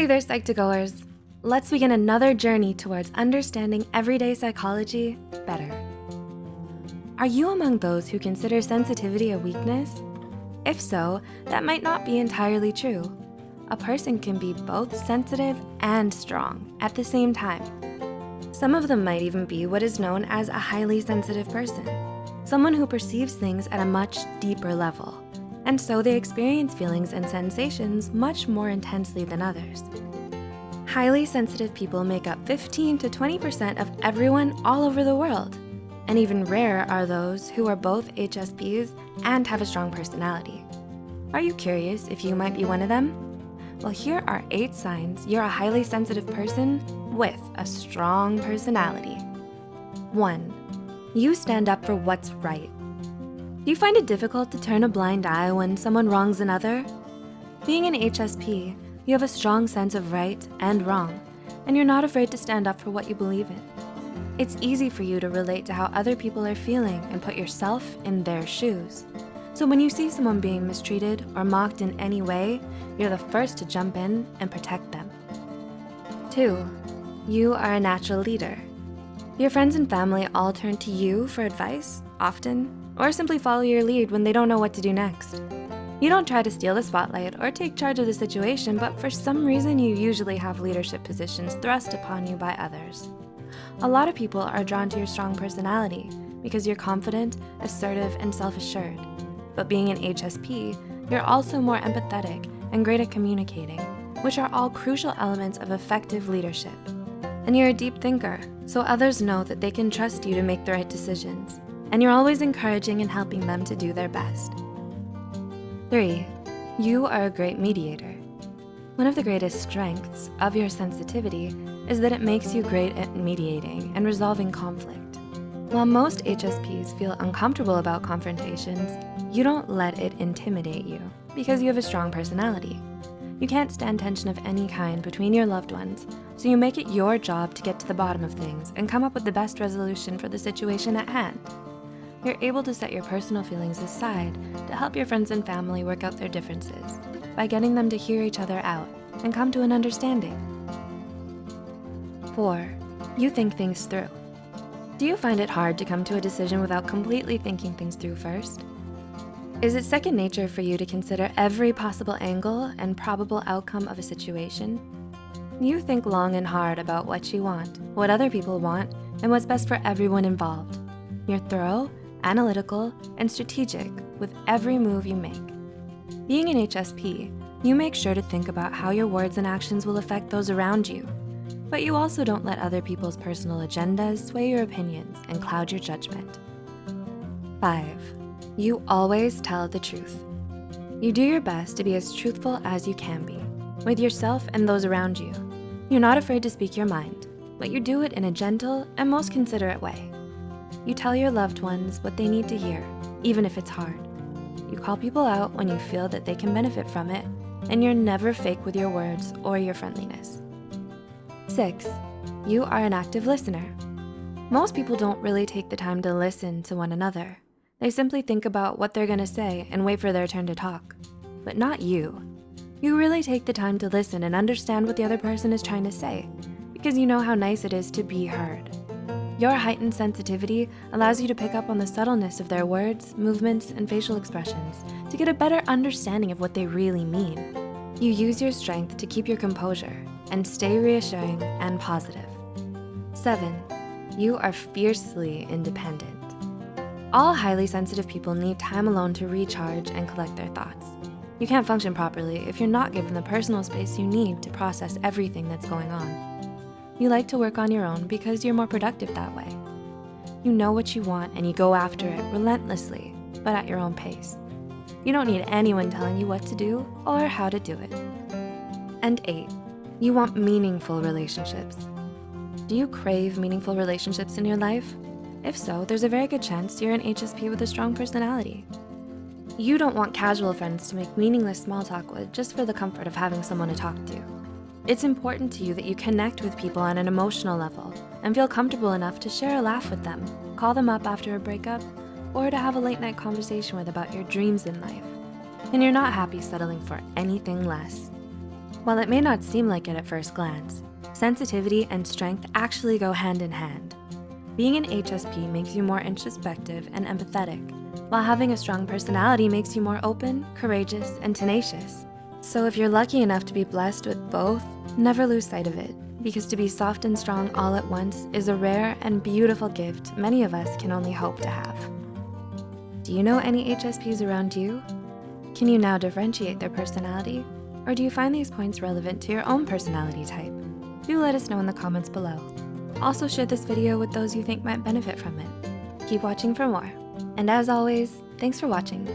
Hey there, Psych2Goers. Let's begin another journey towards understanding everyday psychology better. Are you among those who consider sensitivity a weakness? If so, that might not be entirely true. A person can be both sensitive and strong at the same time. Some of them might even be what is known as a highly sensitive person, someone who perceives things at a much deeper level. And so they experience feelings and sensations much more intensely than others. Highly sensitive people make up 15 to 20% of everyone all over the world. And even rarer are those who are both HSPs and have a strong personality. Are you curious if you might be one of them? Well, here are eight signs you're a highly sensitive person with a strong personality. One, you stand up for what's right. Do you find it difficult to turn a blind eye when someone wrongs another? Being an HSP, you have a strong sense of right and wrong, and you're not afraid to stand up for what you believe in. It's easy for you to relate to how other people are feeling and put yourself in their shoes. So when you see someone being mistreated or mocked in any way, you're the first to jump in and protect them. Two, you are a natural leader. Your friends and family all turn to you for advice, often, or simply follow your lead when they don't know what to do next. You don't try to steal the spotlight or take charge of the situation, but for some reason you usually have leadership positions thrust upon you by others. A lot of people are drawn to your strong personality because you're confident, assertive, and self-assured. But being an HSP, you're also more empathetic and great at communicating, which are all crucial elements of effective leadership. And you're a deep thinker, so others know that they can trust you to make the right decisions. And you're always encouraging and helping them to do their best. Three, you are a great mediator. One of the greatest strengths of your sensitivity is that it makes you great at mediating and resolving conflict. While most HSPs feel uncomfortable about confrontations, you don't let it intimidate you because you have a strong personality. You can't stand tension of any kind between your loved ones, so you make it your job to get to the bottom of things and come up with the best resolution for the situation at hand. You're able to set your personal feelings aside to help your friends and family work out their differences by getting them to hear each other out and come to an understanding. Four, you think things through. Do you find it hard to come to a decision without completely thinking things through first? Is it second nature for you to consider every possible angle and probable outcome of a situation? You think long and hard about what you want, what other people want, and what's best for everyone involved. You're thorough, analytical, and strategic with every move you make. Being an HSP, you make sure to think about how your words and actions will affect those around you but you also don't let other people's personal agendas sway your opinions and cloud your judgment. Five, you always tell the truth. You do your best to be as truthful as you can be with yourself and those around you. You're not afraid to speak your mind, but you do it in a gentle and most considerate way. You tell your loved ones what they need to hear, even if it's hard. You call people out when you feel that they can benefit from it, and you're never fake with your words or your friendliness. Six, you are an active listener. Most people don't really take the time to listen to one another. They simply think about what they're gonna say and wait for their turn to talk. But not you. You really take the time to listen and understand what the other person is trying to say because you know how nice it is to be heard. Your heightened sensitivity allows you to pick up on the subtleness of their words, movements, and facial expressions to get a better understanding of what they really mean. You use your strength to keep your composure and stay reassuring and positive. Seven, you are fiercely independent. All highly sensitive people need time alone to recharge and collect their thoughts. You can't function properly if you're not given the personal space you need to process everything that's going on. You like to work on your own because you're more productive that way. You know what you want and you go after it relentlessly, but at your own pace. You don't need anyone telling you what to do or how to do it. And eight, you want meaningful relationships. Do you crave meaningful relationships in your life? If so, there's a very good chance you're an HSP with a strong personality. You don't want casual friends to make meaningless small talk with just for the comfort of having someone to talk to. It's important to you that you connect with people on an emotional level and feel comfortable enough to share a laugh with them, call them up after a breakup, or to have a late night conversation with about your dreams in life. And you're not happy settling for anything less. While it may not seem like it at first glance, sensitivity and strength actually go hand in hand. Being an HSP makes you more introspective and empathetic, while having a strong personality makes you more open, courageous, and tenacious. So if you're lucky enough to be blessed with both, never lose sight of it, because to be soft and strong all at once is a rare and beautiful gift many of us can only hope to have. Do you know any HSPs around you? Can you now differentiate their personality? Or do you find these points relevant to your own personality type? Do let us know in the comments below. Also share this video with those you think might benefit from it. Keep watching for more. And as always, thanks for watching.